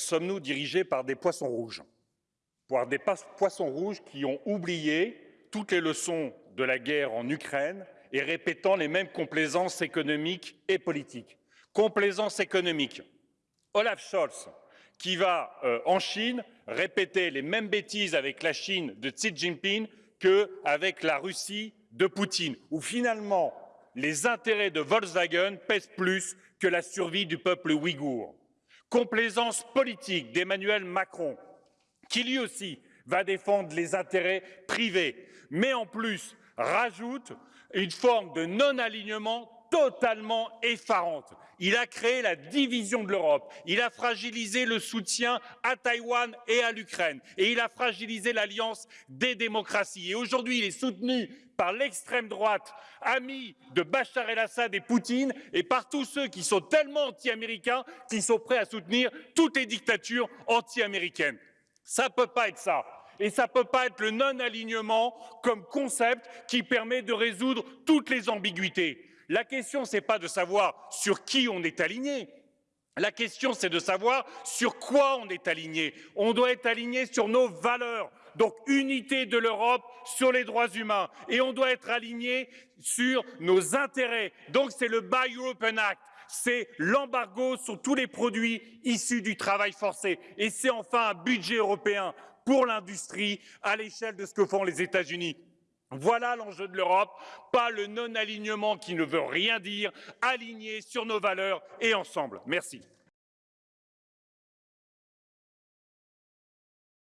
sommes-nous dirigés par des poissons rouges Par des poissons rouges qui ont oublié toutes les leçons de la guerre en Ukraine et répétant les mêmes complaisances économiques et politiques. Complaisance économique. Olaf Scholz, qui va euh, en Chine répéter les mêmes bêtises avec la Chine de Xi Jinping qu'avec la Russie de Poutine, où finalement les intérêts de Volkswagen pèsent plus que la survie du peuple ouïghour. Complaisance politique d'Emmanuel Macron, qui lui aussi va défendre les intérêts privés, mais en plus rajoute une forme de non-alignement totalement effarante. Il a créé la division de l'Europe, il a fragilisé le soutien à Taïwan et à l'Ukraine, et il a fragilisé l'alliance des démocraties. Et aujourd'hui, il est soutenu par l'extrême droite, ami de Bachar el-Assad et Poutine, et par tous ceux qui sont tellement anti-américains qu'ils sont prêts à soutenir toutes les dictatures anti-américaines. Ça ne peut pas être ça. Et ça ne peut pas être le non-alignement comme concept qui permet de résoudre toutes les ambiguïtés. La question, ce n'est pas de savoir sur qui on est aligné. La question, c'est de savoir sur quoi on est aligné. On doit être aligné sur nos valeurs. Donc, unité de l'Europe sur les droits humains. Et on doit être aligné sur nos intérêts. Donc, c'est le Buy European Act c'est l'embargo sur tous les produits issus du travail forcé. Et c'est enfin un budget européen pour l'industrie à l'échelle de ce que font les États-Unis. Voilà l'enjeu de l'Europe, pas le non-alignement qui ne veut rien dire, aligné sur nos valeurs et ensemble. Merci.